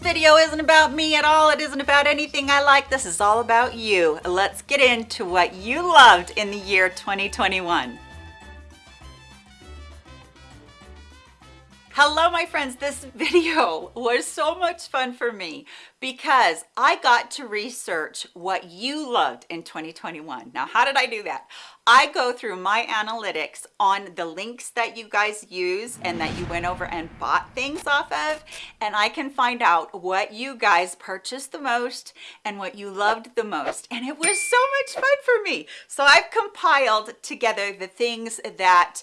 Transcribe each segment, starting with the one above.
This video isn't about me at all. It isn't about anything I like. This is all about you. Let's get into what you loved in the year 2021. Hello, my friends. This video was so much fun for me because I got to research what you loved in 2021. Now, how did I do that? I go through my analytics on the links that you guys use and that you went over and bought things off of, and I can find out what you guys purchased the most and what you loved the most. And it was so much fun for me. So I've compiled together the things that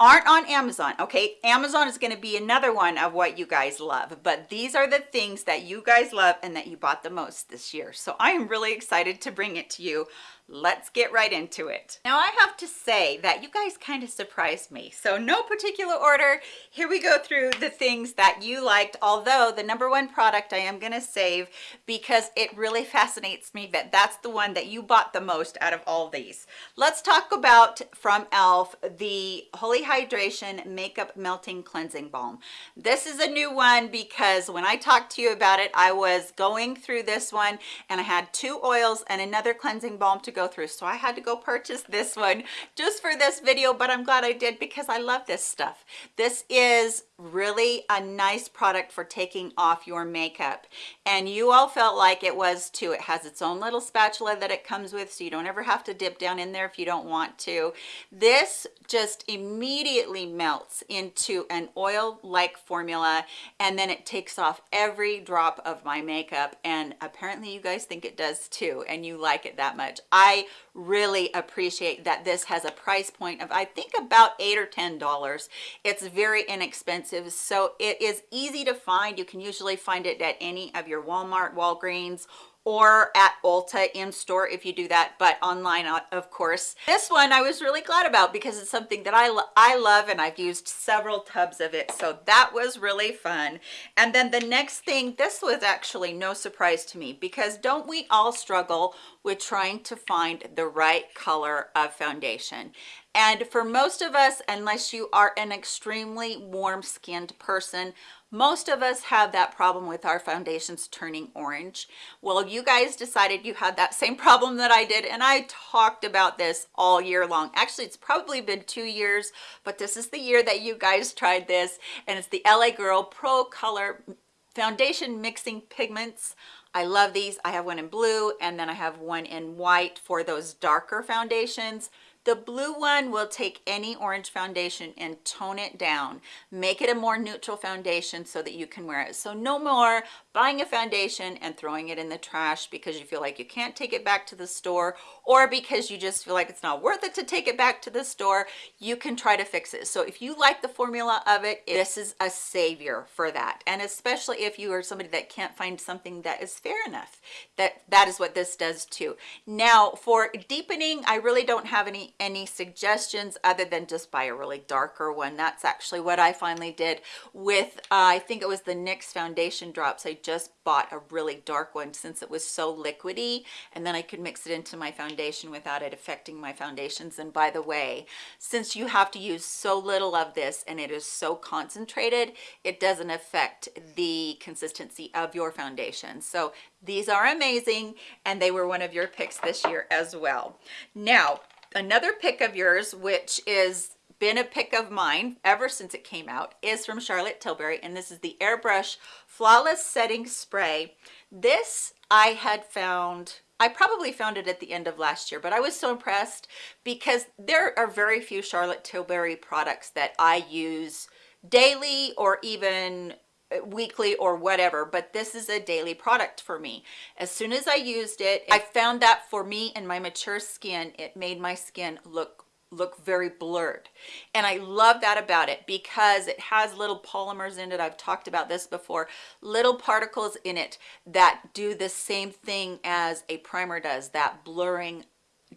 aren't on Amazon. Okay, Amazon is going to be another one of what you guys love, but these are the things that you guys love and that you bought the most this year. So I am really excited to bring it to you let's get right into it. Now i have to say that you guys kind of surprised me. So no particular order. Here we go through the things that you liked although the number one product i am going to save because it really fascinates me that that's the one that you bought the most out of all these. Let's talk about from elf the holy hydration makeup melting cleansing balm. This is a new one because when i talked to you about it i was going through this one and i had two oils and another cleansing balm to go through so i had to go purchase this one just for this video but i'm glad i did because i love this stuff. This is really a nice product for taking off your makeup and you all felt like it was too. It has its own little spatula that it comes with so you don't ever have to dip down in there if you don't want to. This just immediately melts into an oil like formula and then it takes off every drop of my makeup and apparently you guys think it does too and you like it that much. I really appreciate that this has a price point of i think about eight or ten dollars. It's very inexpensive so it is easy to find. You can usually find it at any of your walmart walgreens or at Ulta in store if you do that, but online, uh, of course. This one I was really glad about because it's something that I, lo I love and I've used several tubs of it. So that was really fun. And then the next thing, this was actually no surprise to me because don't we all struggle with trying to find the right color of foundation? And for most of us, unless you are an extremely warm skinned person, most of us have that problem with our foundations turning orange well you guys decided you had that same problem that i did and i talked about this all year long actually it's probably been two years but this is the year that you guys tried this and it's the la girl pro color foundation mixing pigments I love these. I have one in blue and then I have one in white for those darker foundations. The blue one will take any orange foundation and tone it down, make it a more neutral foundation so that you can wear it. So no more buying a foundation and throwing it in the trash because you feel like you can't take it back to the store or because you just feel like it's not worth it to take it back to the store you can try to fix it. So if you like the formula of it this is a savior for that. And especially if you are somebody that can't find something that is fair enough that that is what this does too. Now for deepening i really don't have any any suggestions other than just buy a really darker one. That's actually what i finally did with uh, i think it was the nyx foundation drops. I just bought a really dark one since it was so liquidy and then I could mix it into my foundation without it affecting my foundations. And by the way since you have to use so little of this and it is so concentrated it doesn't affect the consistency of your foundation. So these are amazing and they were one of your picks this year as well. Now another pick of yours which is been a pick of mine ever since it came out is from Charlotte Tilbury and this is the airbrush flawless setting spray. This I had found I probably found it at the end of last year but I was so impressed because there are very few Charlotte Tilbury products that I use daily or even weekly or whatever but this is a daily product for me. As soon as I used it I found that for me and my mature skin it made my skin look look very blurred. And I love that about it because it has little polymers in it. I've talked about this before. Little particles in it that do the same thing as a primer does that blurring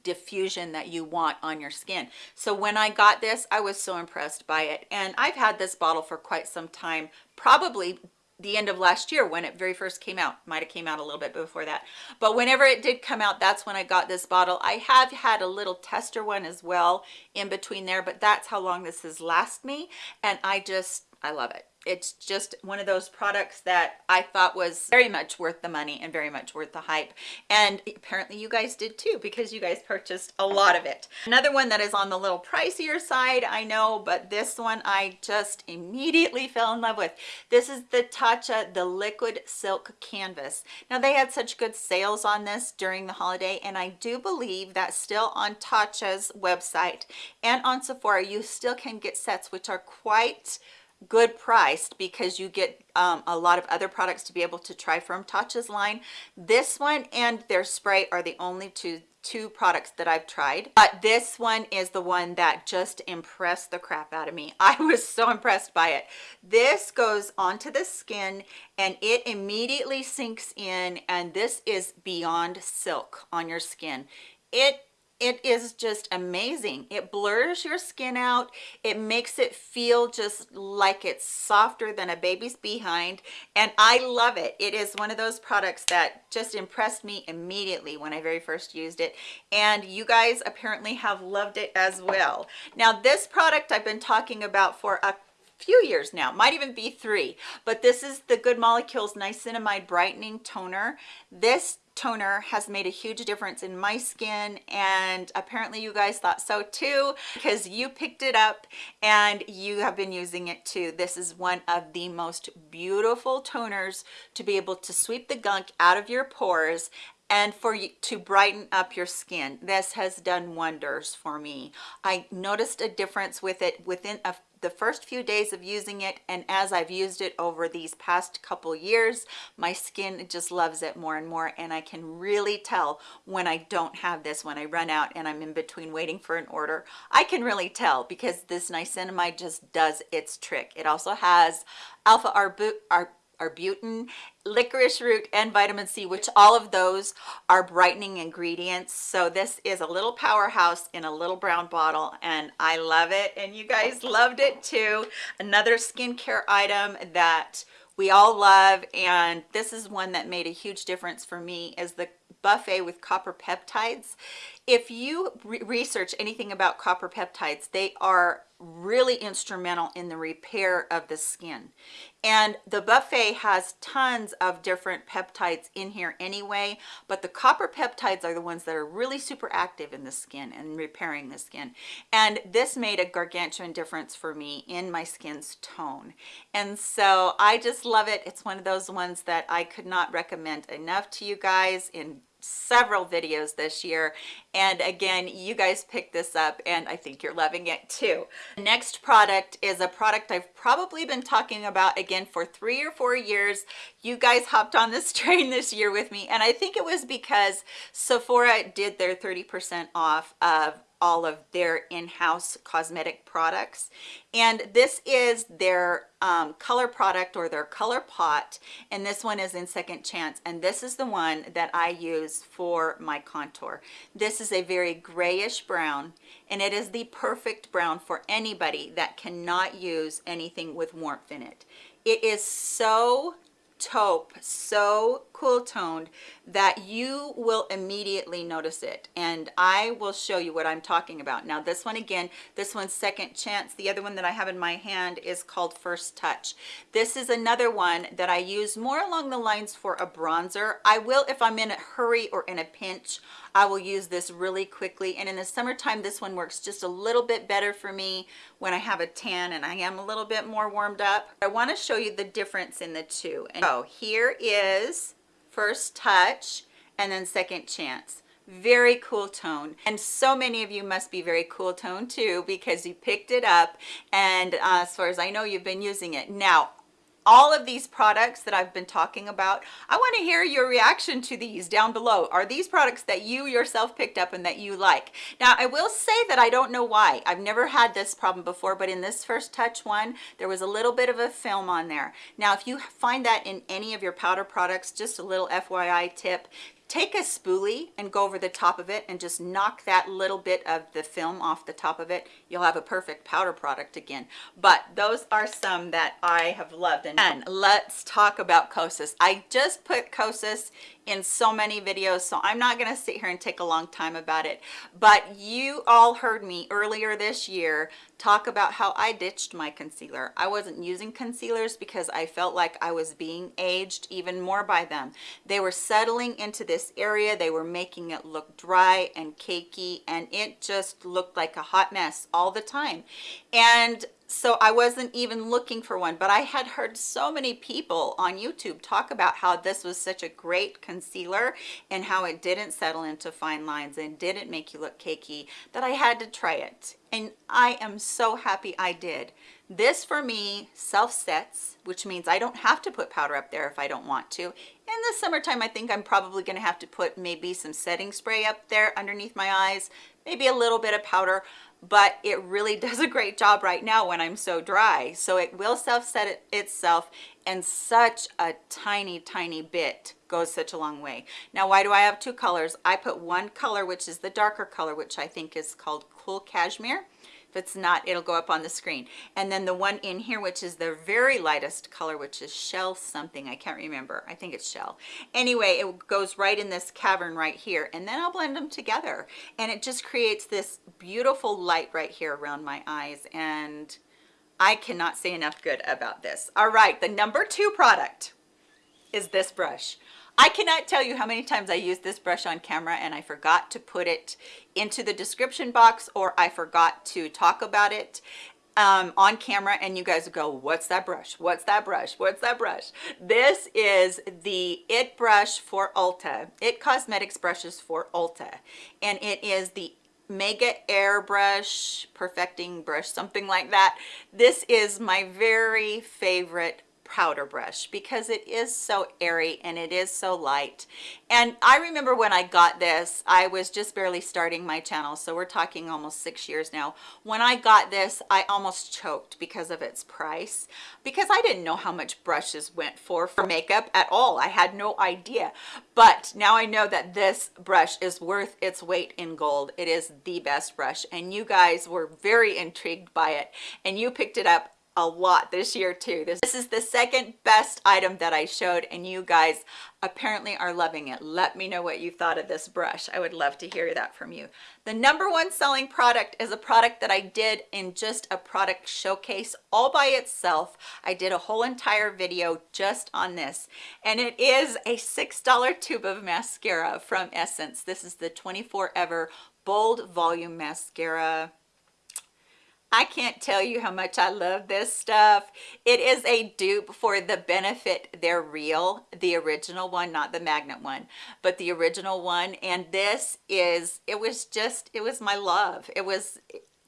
diffusion that you want on your skin. So when I got this I was so impressed by it. And I've had this bottle for quite some time probably the end of last year when it very first came out. Might have came out a little bit before that. But whenever it did come out that's when i got this bottle. I have had a little tester one as well in between there but that's how long this has last me. And i just I love it. It's just one of those products that I thought was very much worth the money and very much worth the hype. And apparently you guys did too, because you guys purchased a lot of it. Another one that is on the little pricier side, I know, but this one I just immediately fell in love with. This is the Tatcha, the Liquid Silk Canvas. Now they had such good sales on this during the holiday, and I do believe that still on Tatcha's website and on Sephora, you still can get sets which are quite good priced because you get um, a lot of other products to be able to try from. Tatcha's line. This one and their spray are the only two two products that I've tried but this one is the one that just impressed the crap out of me. I was so impressed by it. This goes onto the skin and it immediately sinks in and this is beyond silk on your skin. It it is just amazing. It blurs your skin out. It makes it feel just like it's softer than a baby's behind and i love it. It is one of those products that just impressed me immediately when i very first used it and you guys apparently have loved it as well. Now this product i've been talking about for a few years now might even be three but this is the good molecules niacinamide brightening toner. This toner has made a huge difference in my skin and apparently you guys thought so too because you picked it up and you have been using it too. This is one of the most beautiful toners to be able to sweep the gunk out of your pores and for you to brighten up your skin. This has done wonders for me. I noticed a difference with it within a the first few days of using it and as I've used it over these past couple years my skin just loves it more and more and I can really tell when I don't have this when I run out and I'm in between waiting for an order. I can really tell because this niacinamide just does its trick. It also has alpha arbu arbutin, licorice root, and vitamin C, which all of those are brightening ingredients. So this is a little powerhouse in a little brown bottle, and I love it, and you guys loved it too. Another skincare item that we all love, and this is one that made a huge difference for me, is the buffet with copper peptides. If you re research anything about copper peptides they are really instrumental in the repair of the skin. And the buffet has tons of different peptides in here anyway but the copper peptides are the ones that are really super active in the skin and repairing the skin. And this made a gargantuan difference for me in my skin's tone. And so i just love it. It's one of those ones that i could not recommend enough to you guys in several videos this year. And again you guys picked this up and i think you're loving it too. Next product is a product i've probably been talking about again for three or four years. You guys hopped on this train this year with me and i think it was because sephora did their 30 percent off of all of their in-house cosmetic products. And this is their um, color product or their color pot and this one is in second chance. And this is the one that I use for my contour. This is a very grayish brown and it is the perfect brown for anybody that cannot use anything with warmth in it. It is so taupe so cool toned that you will immediately notice it. And i will show you what i'm talking about. Now this one again this one's second chance. The other one that i have in my hand is called first touch. This is another one that i use more along the lines for a bronzer. I will if i'm in a hurry or in a pinch I will use this really quickly. And in the summertime this one works just a little bit better for me when I have a tan and I am a little bit more warmed up. I want to show you the difference in the two. And so here is first touch and then second chance. Very cool tone. And so many of you must be very cool tone too because you picked it up and uh, as far as I know you've been using it. Now all of these products that I've been talking about. I want to hear your reaction to these down below. Are these products that you yourself picked up and that you like? Now, I will say that I don't know why. I've never had this problem before, but in this first touch one, there was a little bit of a film on there. Now, if you find that in any of your powder products, just a little FYI tip, take a spoolie and go over the top of it and just knock that little bit of the film off the top of it you'll have a perfect powder product again. But those are some that i have loved. And let's talk about kosas. I just put kosas in so many videos so i'm not going to sit here and take a long time about it but you all heard me earlier this year talk about how I ditched my concealer. I wasn't using concealers because I felt like I was being aged even more by them. They were settling into this area. They were making it look dry and cakey and it just looked like a hot mess all the time. And so I wasn't even looking for one, but I had heard so many people on YouTube talk about how this was such a great concealer and how it didn't settle into fine lines and didn't make you look cakey that I had to try it. And I am so happy I did. This for me self sets, which means I don't have to put powder up there if I don't want to. In the summertime, I think I'm probably gonna have to put maybe some setting spray up there underneath my eyes, maybe a little bit of powder, but it really does a great job right now when I'm so dry. So it will self-set it itself and such a tiny, tiny bit goes such a long way. Now, why do I have two colors? I put one color, which is the darker color, which I think is called Cool Cashmere. If it's not, it'll go up on the screen. And then the one in here, which is the very lightest color, which is Shell something. I can't remember. I think it's Shell. Anyway, it goes right in this cavern right here. And then I'll blend them together. And it just creates this beautiful light right here around my eyes. And I cannot say enough good about this. All right, the number two product is this brush. I cannot tell you how many times I used this brush on camera and I forgot to put it into the description box or I forgot to talk about it um, on camera and you guys go, what's that brush? What's that brush? What's that brush? This is the IT brush for Ulta. IT Cosmetics brushes for Ulta. And it is the Mega Airbrush Perfecting Brush, something like that. This is my very favorite powder brush because it is so airy and it is so light. And i remember when i got this i was just barely starting my channel so we're talking almost six years now. When i got this i almost choked because of its price because i didn't know how much brushes went for for makeup at all. I had no idea. But now i know that this brush is worth its weight in gold. It is the best brush and you guys were very intrigued by it and you picked it up a lot this year too. This, this is the second best item that I showed and you guys apparently are loving it. Let me know what you thought of this brush. I would love to hear that from you. The number one selling product is a product that I did in just a product showcase all by itself. I did a whole entire video just on this and it is a $6 tube of mascara from Essence. This is the 24 Ever Bold Volume Mascara I can't tell you how much I love this stuff. It is a dupe for the Benefit They're Real, the original one, not the magnet one, but the original one. And this is, it was just, it was my love. It was,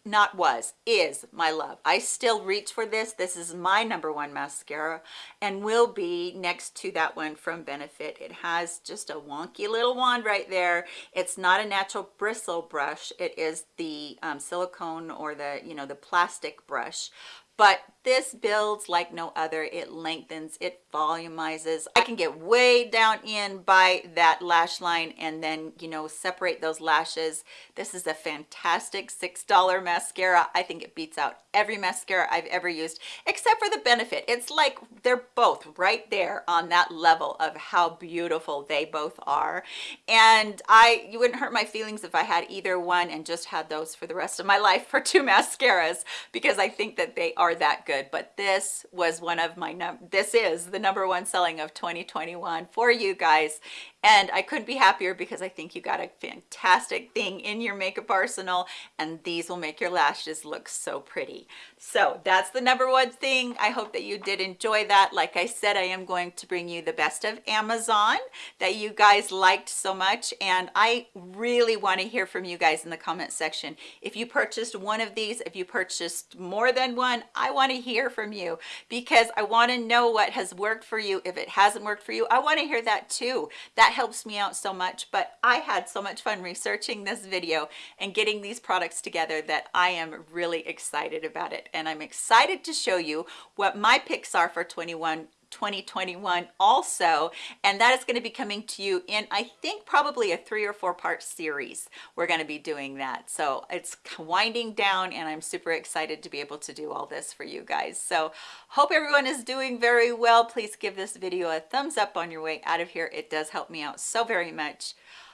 not was is my love. I still reach for this. This is my number one mascara and will be next to that one from benefit. It has just a wonky little wand right there. It's not a natural bristle brush. It is the um, silicone or the you know the plastic brush. But this builds like no other. It lengthens it volumizes. I can get way down in by that lash line and then you know separate those lashes. This is a fantastic six dollar mascara. I think it beats out every mascara i've ever used except for the benefit. It's like they're both right there on that level of how beautiful they both are. And i you wouldn't hurt my feelings if i had either one and just had those for the rest of my life for two mascaras because i think that they are that good but this was one of my num this is the number one selling of 2021 for you guys and I couldn't be happier because I think you got a fantastic thing in your makeup arsenal and these will make your lashes look so pretty. So that's the number one thing. I hope that you did enjoy that. Like I said, I am going to bring you the best of Amazon that you guys liked so much and I really want to hear from you guys in the comment section. If you purchased one of these, if you purchased more than one, I want to hear from you because I want to know what has worked for you. If it hasn't worked for you, I want to hear that too. That helps me out so much but i had so much fun researching this video and getting these products together that i am really excited about it and i'm excited to show you what my picks are for 21 2021 also and that is going to be coming to you in i think probably a three or four part series. We're going to be doing that. So it's winding down and i'm super excited to be able to do all this for you guys. So hope everyone is doing very well. Please give this video a thumbs up on your way out of here. It does help me out so very much.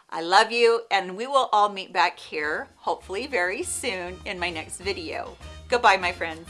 I love you and we will all meet back here hopefully very soon in my next video. Goodbye, my friends.